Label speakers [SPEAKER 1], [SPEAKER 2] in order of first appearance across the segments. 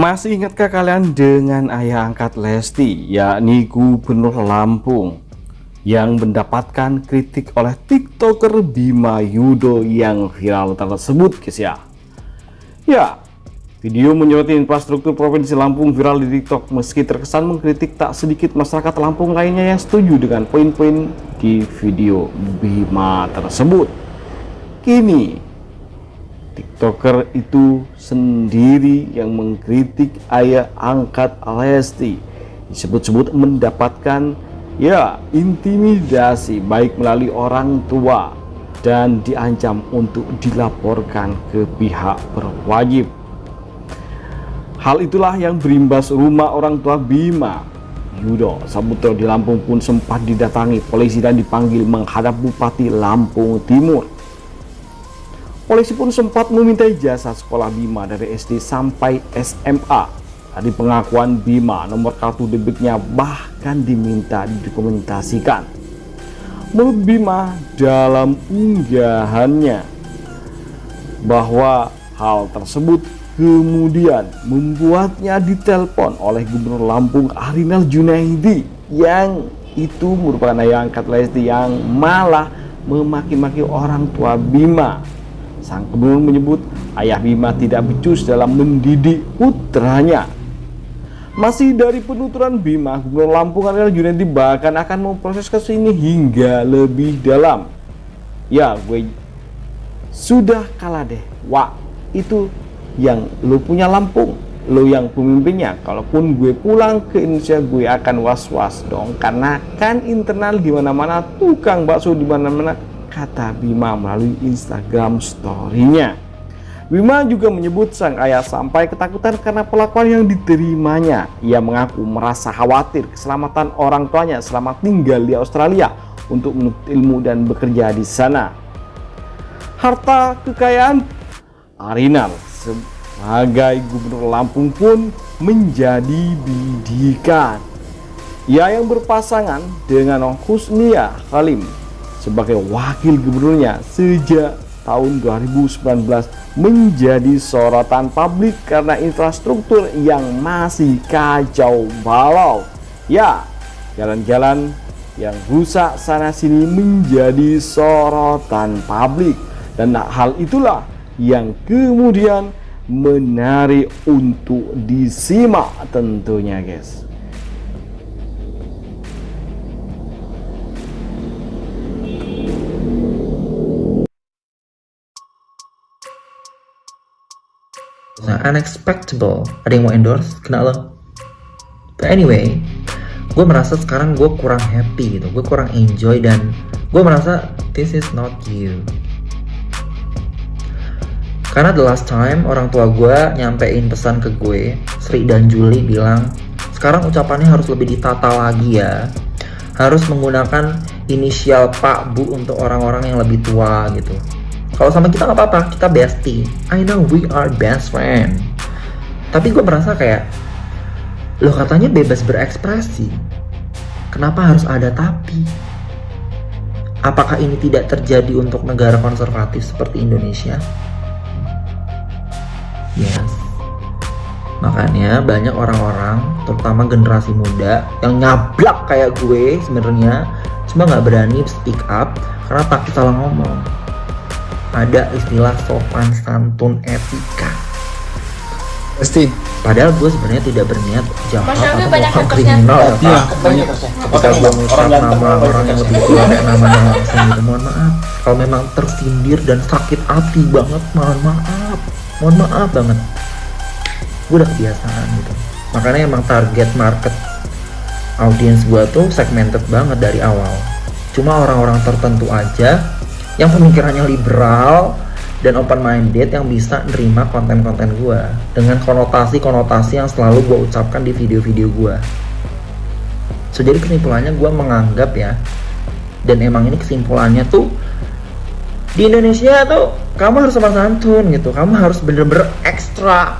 [SPEAKER 1] Masih ingatkah kalian dengan ayah angkat Lesti, yakni Gubernur Lampung, yang mendapatkan kritik oleh tiktoker Bima Yudo yang viral tersebut guys ya? Ya, video menyoroti infrastruktur Provinsi Lampung viral di tiktok meski terkesan mengkritik tak sedikit masyarakat Lampung lainnya yang setuju dengan poin-poin di video Bima tersebut. Kini tiktoker itu sendiri yang mengkritik ayah angkat Lesti. Disebut-sebut mendapatkan ya intimidasi baik melalui orang tua dan diancam untuk dilaporkan ke pihak berwajib. Hal itulah yang berimbas rumah orang tua Bima. Yudo Sabutro di Lampung pun sempat didatangi polisi dan dipanggil menghadap Bupati Lampung Timur Polisi pun sempat meminta jasa sekolah Bima dari SD sampai SMA. Dari pengakuan Bima, nomor kartu debitnya bahkan diminta didokumentasikan. Menurut Bima dalam unggahannya bahwa hal tersebut kemudian membuatnya ditelepon oleh Gubernur Lampung Arinal Junaidi yang itu merupakan ayah angkat Lesti yang malah memaki-maki orang tua Bima Sang gubernur menyebut ayah Bima tidak becus dalam mendidik putranya. Masih dari penuturan Bima, Gubernur Lampung adalah Junaidi bahkan akan memproses kasus ini hingga lebih dalam. Ya, gue sudah kalah deh. Wah, itu yang lo punya Lampung, lo yang pemimpinnya. Kalaupun gue pulang ke Indonesia, gue akan was-was dong. Karena kan internal di mana-mana, tukang bakso di mana-mana kata Bima melalui Instagram story-nya. Bima juga menyebut sang ayah sampai ketakutan karena pelakuan yang diterimanya. Ia mengaku merasa khawatir keselamatan orang tuanya selama tinggal di Australia untuk menuntut ilmu dan bekerja di sana. Harta kekayaan Arinal sebagai gubernur Lampung pun menjadi bidikan. Ia yang berpasangan dengan Husnia Halim sebagai wakil gubernurnya sejak tahun 2019 menjadi sorotan publik karena infrastruktur yang masih kacau balau. Ya, jalan-jalan yang rusak sana-sini menjadi sorotan publik dan hal itulah yang kemudian menarik untuk disimak tentunya guys.
[SPEAKER 2] Nah, unexpectable. Ada yang mau endorse? Kena lo. But anyway, gue merasa sekarang gue kurang happy gitu. Gue kurang enjoy dan gue merasa this is not you. Karena the last time orang tua gue nyampein pesan ke gue, Sri dan Juli bilang, sekarang ucapannya harus lebih ditata lagi ya. Harus menggunakan inisial Pak Bu untuk orang-orang yang lebih tua gitu kalau sama kita nggak apa-apa kita bestie. I know we are best friend. Tapi gue merasa kayak lo katanya bebas berekspresi. Kenapa harus ada tapi? Apakah ini tidak terjadi untuk negara konservatif seperti Indonesia? Yes. Makanya banyak orang-orang terutama generasi muda yang nyablak kayak gue sebenarnya cuma nggak berani speak up karena takut salah ngomong ada istilah sopan santun etika.
[SPEAKER 3] Pasti.
[SPEAKER 2] Padahal gue sebenarnya tidak berniat jahat atau
[SPEAKER 4] melakukan
[SPEAKER 2] kriminal ya
[SPEAKER 3] iya
[SPEAKER 2] banyak. Ketika gue mengucap nama orang yang lebih tua kayak namanya langsung gitu mohon maaf. Kalau memang tersindir dan sakit hati banget mohon maaf. Mohon maaf banget. Gue udah kebiasaan gitu. Makanya emang target market audiens gue tuh segmented banget dari awal. Cuma orang-orang tertentu aja yang pemikirannya liberal dan open minded yang bisa nerima konten-konten gue dengan konotasi-konotasi yang selalu gue ucapkan di video-video gue so jadi kesimpulannya gue menganggap ya dan emang ini kesimpulannya tuh di Indonesia tuh kamu harus sama santun gitu. Kamu harus bener-bener extra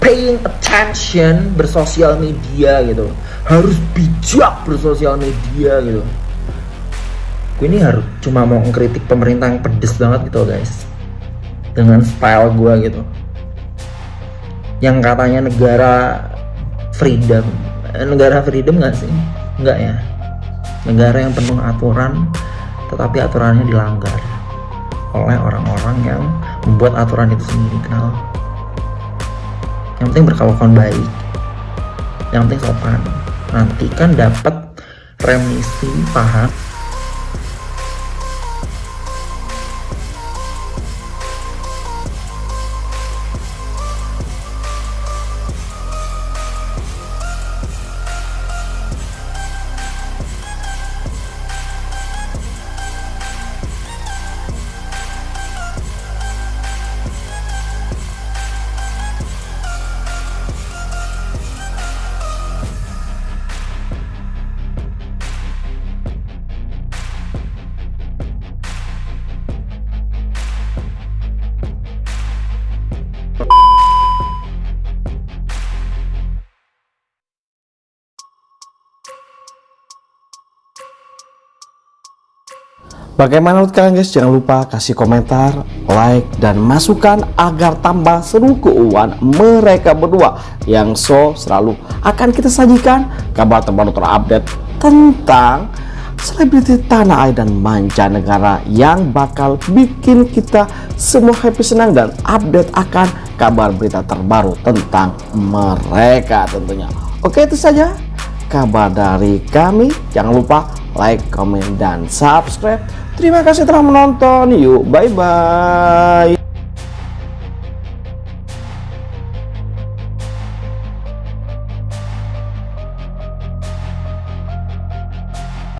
[SPEAKER 2] paying attention bersosial media gitu. Harus bijak bersosial media gitu gue ini harus cuma mau ngkritik pemerintah yang pedes banget gitu guys. Dengan style gue gitu. Yang katanya negara freedom. Eh, negara freedom nggak sih? Nggak ya? Negara yang penuh aturan tetapi aturannya dilanggar oleh orang-orang yang membuat aturan itu sendiri kenal? Yang penting berkelakuan baik. Yang penting sopan. Nanti kan dapat remisi paham
[SPEAKER 1] Bagaimana menurut kalian guys? Jangan lupa kasih komentar, like, dan masukan agar tambah seru keuangan mereka berdua yang so selalu akan kita sajikan kabar terbaru terupdate tentang selebriti tanah air dan mancanegara yang bakal bikin kita semua happy senang dan update akan kabar berita terbaru tentang mereka tentunya. Oke itu saja kabar dari kami. Jangan lupa like, comment, dan subscribe. Terima kasih telah menonton. Yuk, bye-bye.